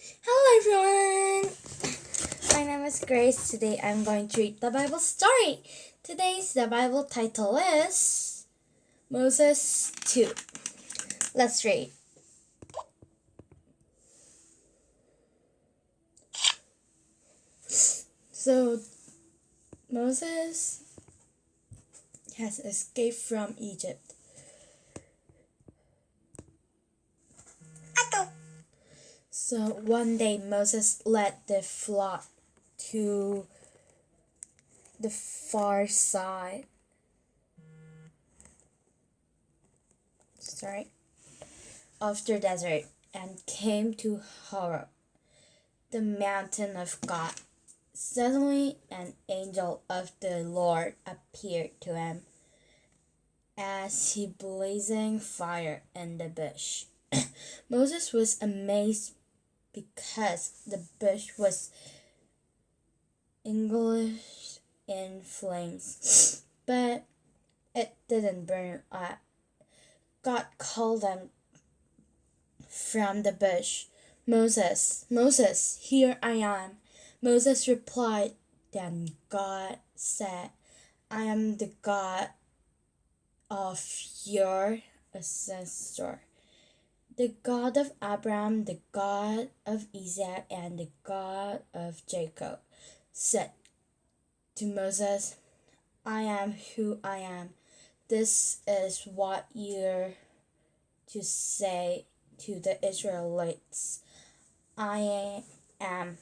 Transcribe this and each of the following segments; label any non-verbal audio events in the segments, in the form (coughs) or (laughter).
Hello everyone! My name is Grace. Today I'm going to read the Bible story. Today's the Bible title is Moses 2. Let's read. So Moses has escaped from Egypt. So one day Moses led the flock to the far side. Sorry. Of the desert and came to Horeb, the mountain of God. Suddenly an angel of the Lord appeared to him as he blazing fire in the bush. (coughs) Moses was amazed because the bush was English in flames, (laughs) but it didn't burn up. God called them from the bush, Moses, Moses, here I am. Moses replied, Then God said, I am the God of your ancestor the God of Abraham, the God of Isaac, and the God of Jacob, said to Moses, I am who I am. This is what you're to say to the Israelites. I am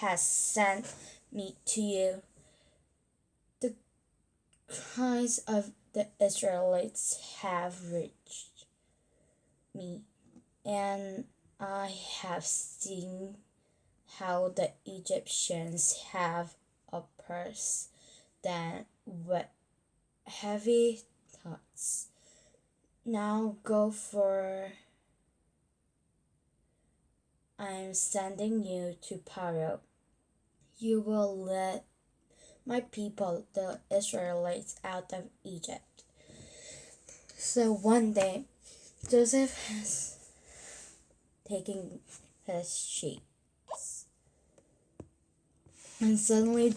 has sent me to you. The cries of the Israelites have reached me and I have seen how the Egyptians have oppressed them with heavy thoughts. Now go for I'm sending you to Pharaoh. You will let my people, the Israelites, out of Egypt. So one day, Joseph has taking his sheets. And suddenly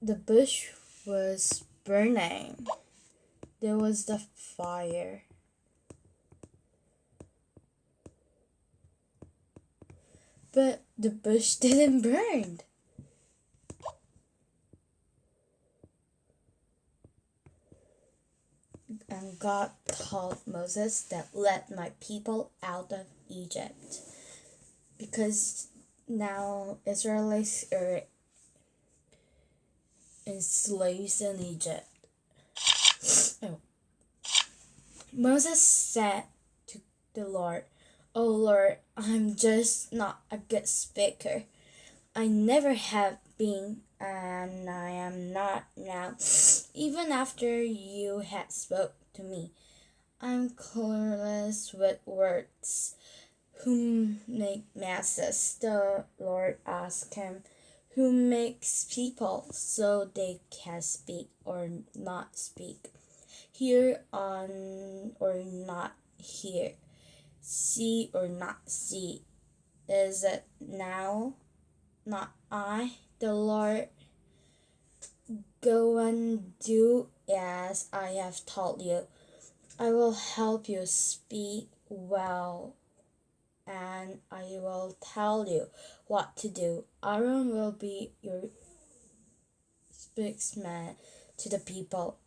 the bush was burning. There was the fire. But the bush (laughs) didn't burn. And God told Moses that let my people out of Egypt. Because now Israelites are enslaved in Egypt. Oh. Moses said to the Lord, Oh Lord, I'm just not a good speaker. I never have been and I am not now, even after you had spoke to me. I'm clueless with words. Who make masses? The Lord asked him. Who makes people so they can speak or not speak? Hear on or not hear? See or not see? Is it now? Not I? the Lord, Go and do as I have told you. I will help you speak well, and I will tell you what to do. Aaron will be your spokesman to the people.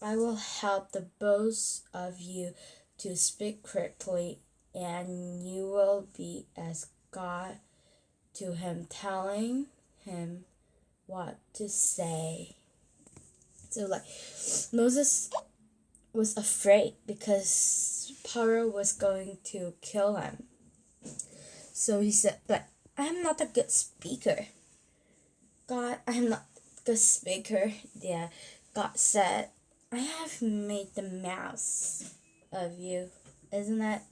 I will help the both of you to speak correctly, and you will be as God to him, telling him what to say. So like Moses was afraid because Pharaoh was going to kill him. So he said, but I am not a good speaker. God, I am not a good speaker. Yeah, God said, I have made the mouse of you, isn't it?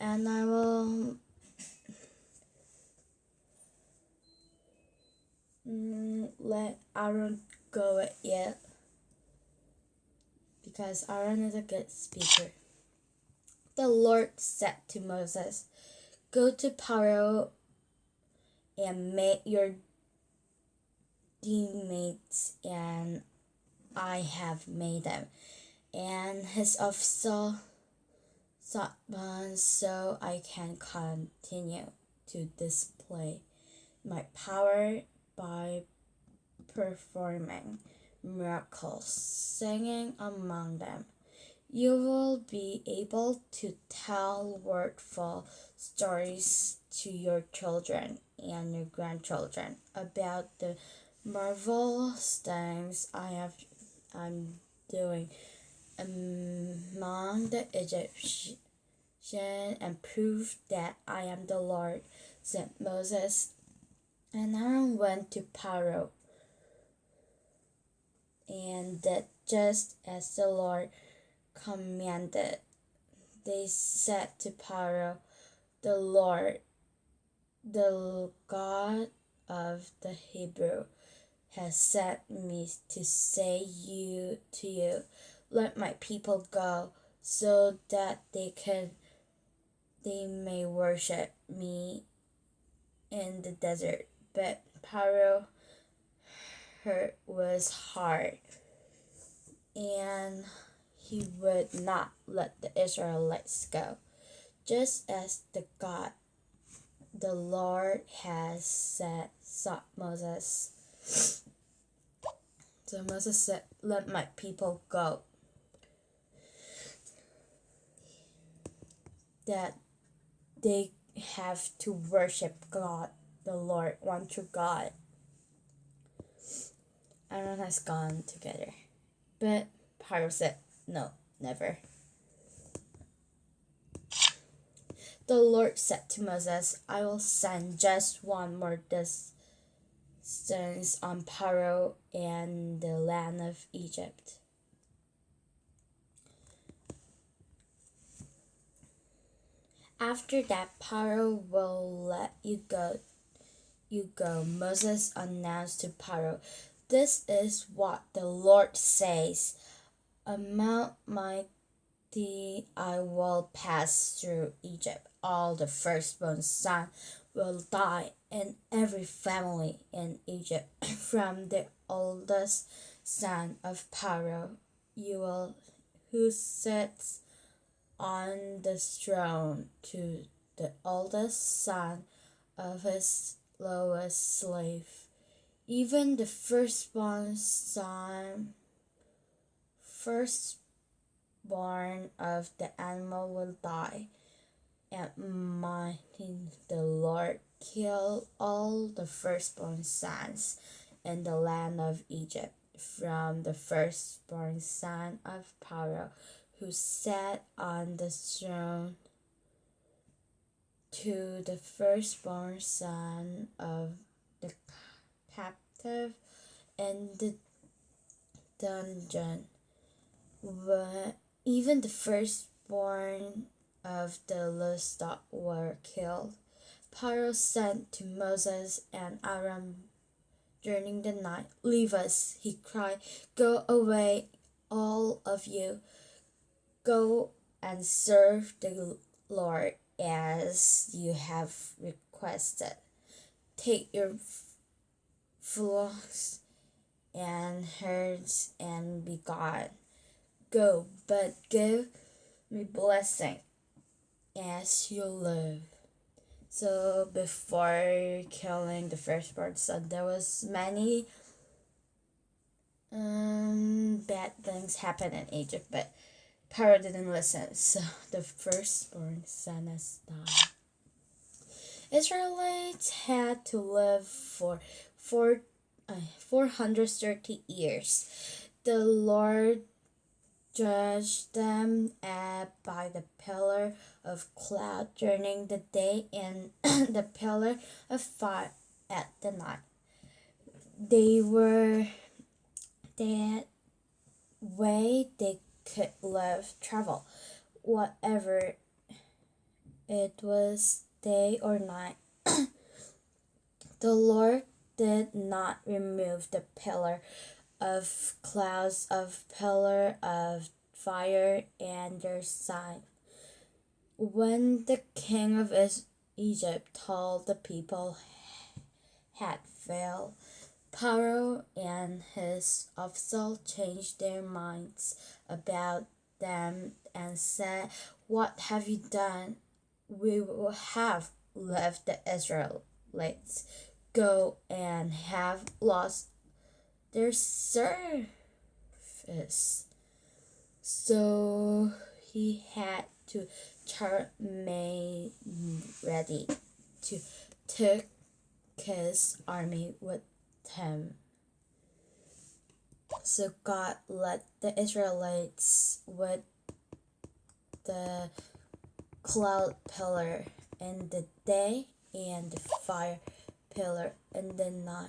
And I will mm, let Aaron go it yet because Aaron is a good speaker. The Lord said to Moses, Go to Paro and make your teammates, and I have made them. And his officer Satban so I can continue to display my power by performing miracles, singing among them. You will be able to tell wordful stories to your children and your grandchildren about the marvelous things I have I'm doing among the Egyptians and prove that I am the Lord, said Moses. And Aaron went to Pharaoh and did just as the Lord commanded. They said to Pharaoh, The Lord, the God of the Hebrew, has sent me to say you to you, let my people go, so that they can they may worship me in the desert. But Pharaoh hurt was hard, and he would not let the Israelites go, just as the God, the Lord has said, sought Moses. So Moses said, Let my people go. That they have to worship God, the Lord, one true God. Aaron has gone together. But Pharaoh said, No, never. The Lord said to Moses, I will send just one more distance on Pharaoh and the land of Egypt. After that, Paro will let you go. You go. Moses announced to Pharaoh, This is what the Lord says. Amount mighty I will pass through Egypt. All the firstborn son will die in every family in Egypt, (clears throat) from the oldest son of Pharaoh, you will, who sits on the throne to the oldest son of his lowest slave. Even the firstborn son, firstborn of the animal will die. And mighty the Lord kill all the firstborn sons in the land of Egypt, from the firstborn son of Pharaoh who sat on the throne to the firstborn son of the captive in the dungeon. Even the firstborn of the livestock were killed. Pharaoh said to Moses and Aaron during the night, Leave us, he cried. Go away, all of you. Go and serve the Lord as you have requested. Take your flocks and herds and be gone. Go, but give me blessing as you live. So before killing the firstborn son, there was many um, bad things happened in Egypt, but Pharaoh didn't listen, (laughs) so the firstborn son has died. Israelites had to live for four, uh, 430 years. The Lord judged them uh, by the pillar of cloud during the day and (clears throat) the pillar of fire at the night. They were that way they could live, travel, whatever it was, day or night. (clears throat) the Lord did not remove the pillar of clouds, of pillar of fire, and their sign. When the king of Egypt told the people had failed, Pharaoh and his officials changed their minds about them and said, What have you done? We will have left the Israelites go and have lost their service. So he had to turn made ready to take his army with him. So God led the Israelites with the cloud pillar in the day and the fire pillar in the night.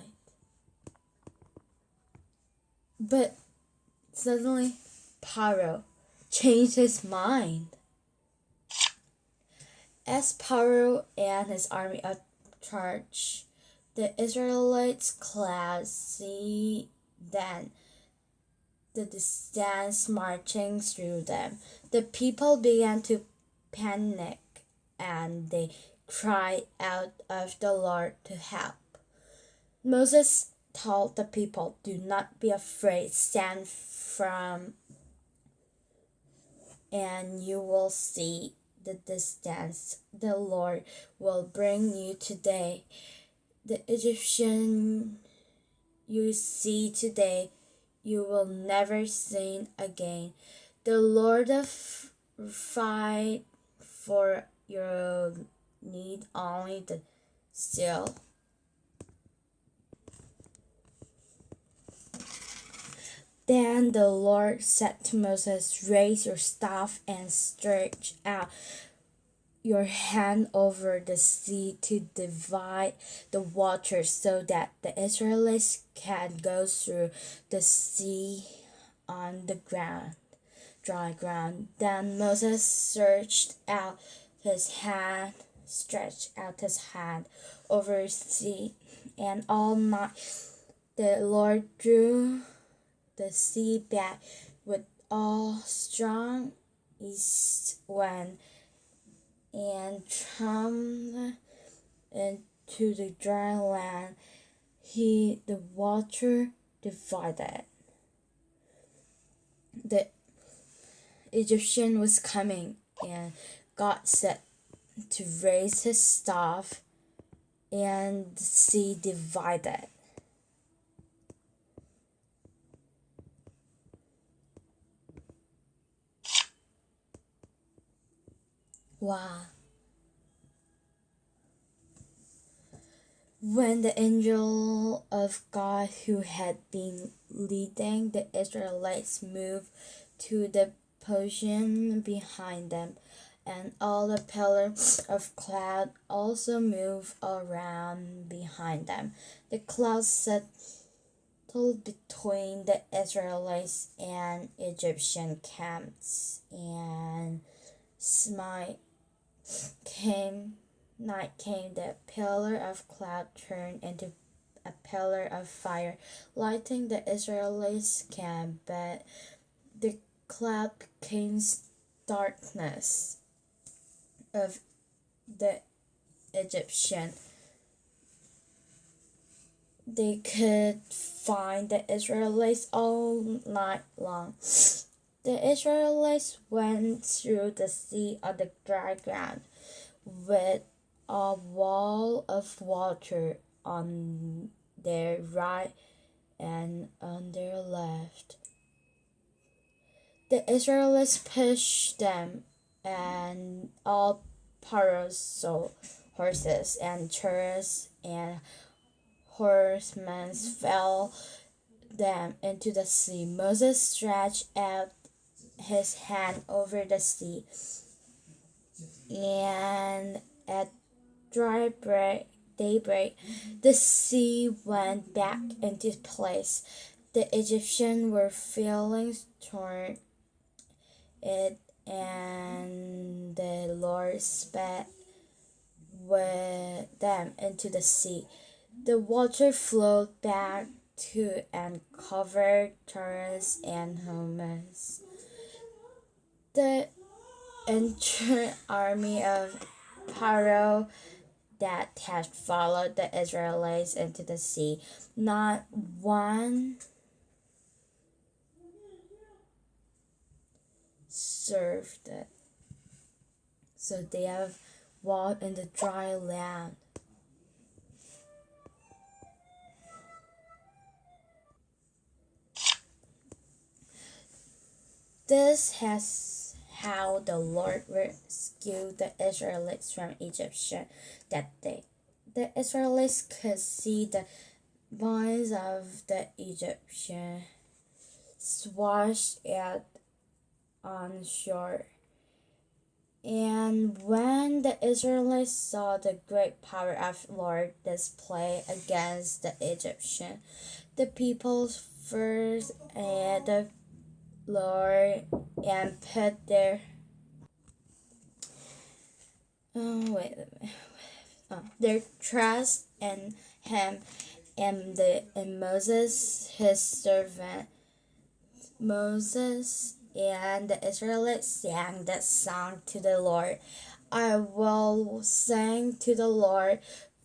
But suddenly, Pharaoh changed his mind. As Pharaoh and his army approached, the Israelites clad see then the distance marching through them. The people began to panic and they cried out of the Lord to help. Moses told the people, Do not be afraid, stand firm, and you will see the distance the Lord will bring you today. The Egyptian you see today, you will never see again. The Lord of fight for your need only the still. Then the Lord said to Moses, Raise your staff and stretch out your hand over the sea to divide the waters so that the Israelites can go through the sea on the ground, dry ground. Then Moses stretched out his hand, stretched out his hand over the sea, and all night the Lord drew the sea back with all strong east wind and come into the dry land. He the water divided. The Egyptian was coming, and God said to raise his staff, and sea divided. Wow. When the angel of God who had been leading the Israelites moved to the portion behind them, and all the pillars of cloud also moved around behind them. The clouds settled between the Israelites and Egyptian camps and smite came night came the pillar of cloud turned into a pillar of fire, lighting the Israelites' camp, but the cloud became darkness of the Egyptian. They could find the Israelites all night long. The Israelites went through the sea on the dry ground with a wall of water on their right and on their left. The Israelites pushed them, and all Pharaoh's horses and chariots and horsemen fell them into the sea. Moses stretched out his hand over the sea. And at dry break, daybreak, the sea went back into place. The Egyptians were feeling torn it, and the Lord spat with them into the sea. The water flowed back to and covered terrace and homes. The entire army of Pharaoh that had followed the Israelites into the sea. Not one served it. So they have walked in the dry land. This has how the Lord rescued the Israelites from Egyptian that day. The Israelites could see the bodies of the Egyptian washed out on shore. And when the Israelites saw the great power of Lord display against the Egyptian, the people first and the Lord and put their oh wait, oh, their trust in him and the and Moses his servant Moses and the Israelites sang that song to the Lord. I will sing to the Lord,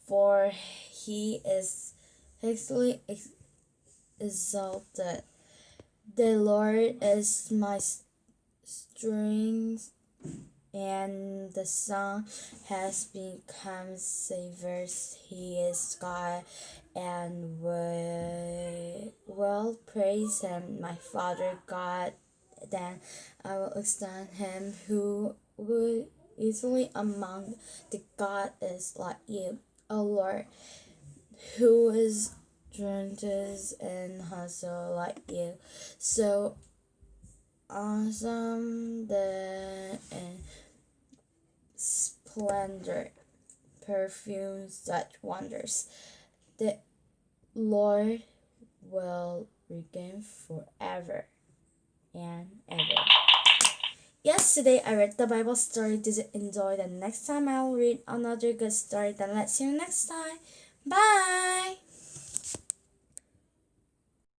for he is highly exalted. The Lord is my strength, and the song has become savers. He is God, and will, will praise him, my Father God then I will extend him who would easily among the God is like you, O Lord, who is trenches and hustle like you. So awesome the and splendor perfume such wonders. The Lord will regain forever and ever. Yesterday I read the Bible story. Did you enjoy? The next time I'll read another good story. Then let's see you next time. Bye!